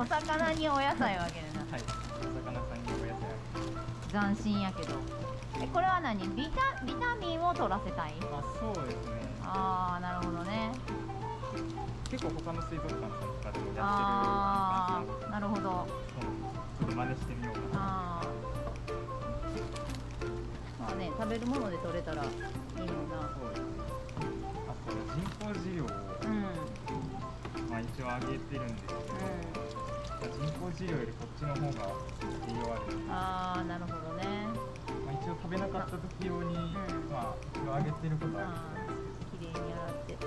お魚にお野菜をあげるな。はい。お魚さんにお野菜斬新やけど。えこれは何？ビタビタミンを取らせたい？あそうですね。ああなるほどね。結構他の水族館さんとかでもやってるああなるほど。ちょっと真似してみようかな。まあね食べるもので取れたらいいもんなそうですね。あと人工飼料を、うん。まあ、一応あげてるんですけど、う人工飼料よりこっちの方が栄養あるああなるほどね。まあ、一応食べなかった時用に、ん。まあ一応あげてることはああるんですー綺麗に洗って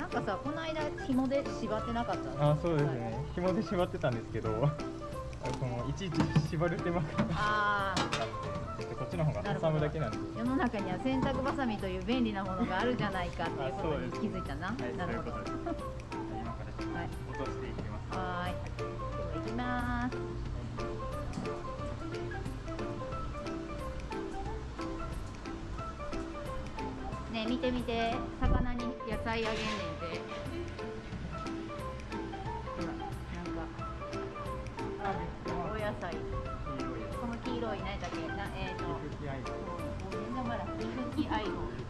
なんかさこの間紐で縛ってなかったあそうですね。紐で縛ってたんですけどあそのいちいち縛る手間が。あっとこっちの方が挟むだけなんで。世の中には洗濯バサミという便利なものがあるじゃないかっていうことに気づいたな。はい。なるほど。は行きます。ねえ見て見て魚に野菜あげんねんて。ほらなんかお野菜。この黄色い何だっけなえっ、ー、と。んなまだミルキアイド食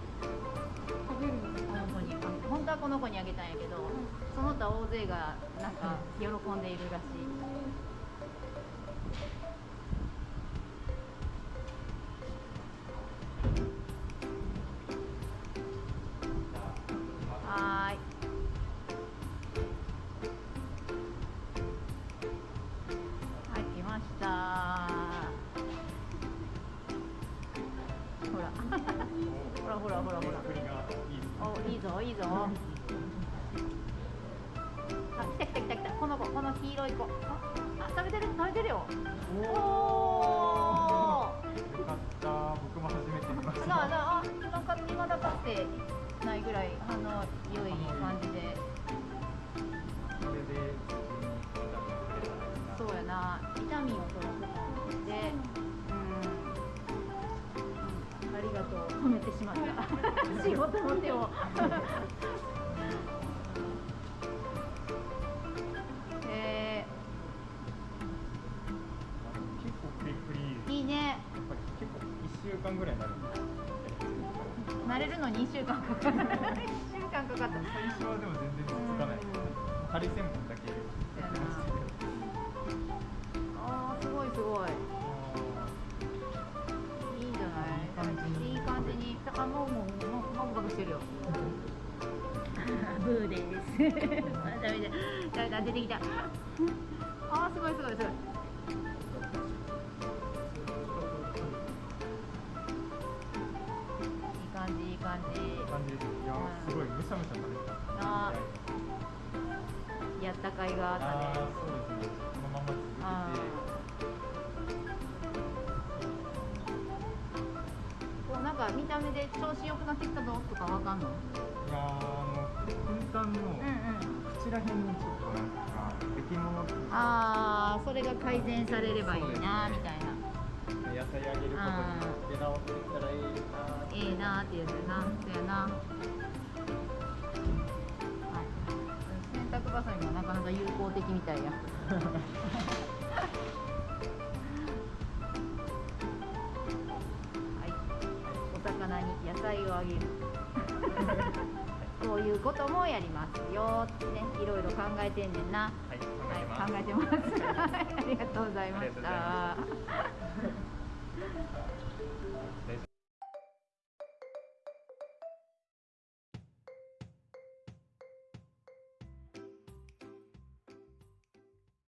はこの子にあげたんやけど、その他大勢がなんか喜んでいるらしい、いいぞいいぞ。あ来た来た来た来た。この子この黄色い子。ああ食べてる食べてるよ。おおよかった。僕も初めて見ました。なあなああ今か今だかってないぐらいあの良い感じで。それでそうやな。ビタミンを取らとう止めてしまった。仕事の手を。いいね。やっぱり結構1週間ぐらいになる。慣れるのに1週間かかる。1週間かかった最初はでも全然続かない。ハリセンボンだけ。やってましたうバクバクしてるよ。ブーです。ダメだ。ダメだ出てきた。あーすごいすごいすごい。いい感じいい感じ。いい感じですいやーすごいむしゃむしゃ食べてたあやった甲斐がああったね。ーそうですね。このまま続けてか見た目で調子良くなってきたぞとかわかんの？いやーあの先端の口らへんにちょっとなんか出来物ああそれが改善されればいいなみたいな。野菜あげることによって直っていったらいいなええなーってやつやな。そうやな。はい。洗濯バサミもなかなか有効的みたいや 棚に野菜をあげる。こういうこともやりますよってねいろいろ考えてんねんな。はい考えてます、ありがとうございました。